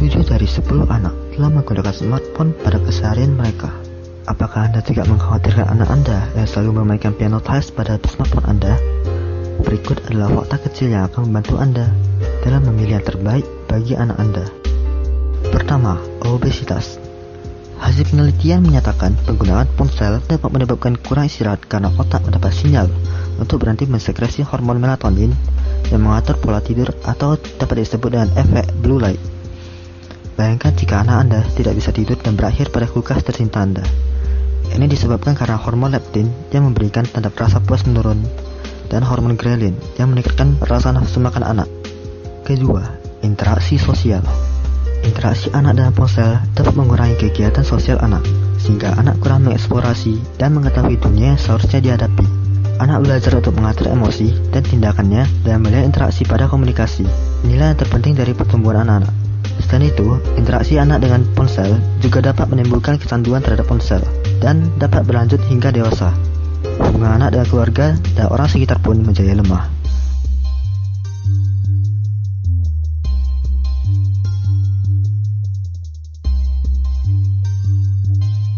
10 anak telah menggunakan smartphone pada keseharian mereka. Apakah Anda tidak mengkhawatirkan anak Anda yang selalu memainkan piano tiles pada smartphone Anda? Berikut adalah fakta kecil yang akan membantu Anda dalam memilih yang terbaik bagi anak Anda. Pertama, obesitas. Hasil penelitian menyatakan penggunaan ponsel dapat menyebabkan kurang istirahat karena otak mendapat sinyal untuk berhenti mensekresi hormon melatonin yang mengatur pola tidur atau dapat disebut dengan efek blue light. Bayangkan jika anak Anda tidak bisa tidur dan berakhir pada kulkas tercinta Anda. Ini disebabkan karena hormon leptin yang memberikan tanda rasa puas menurun dan hormon ghrelin yang meningkatkan rasa nafsu makan anak. Kedua, interaksi sosial. Interaksi anak dengan ponsel dapat mengurangi kegiatan sosial anak, sehingga anak kurang mengeksplorasi dan mengetahui dunia yang seharusnya dihadapi. Anak belajar untuk mengatur emosi dan tindakannya dan melihat interaksi pada komunikasi. Inilah yang terpenting dari pertumbuhan anak-anak. Selain itu, interaksi anak dengan ponsel juga dapat menimbulkan kecanduan terhadap ponsel dan dapat berlanjut hingga dewasa. Hubungan anak dengan keluarga dan orang sekitar pun menjadi lemah.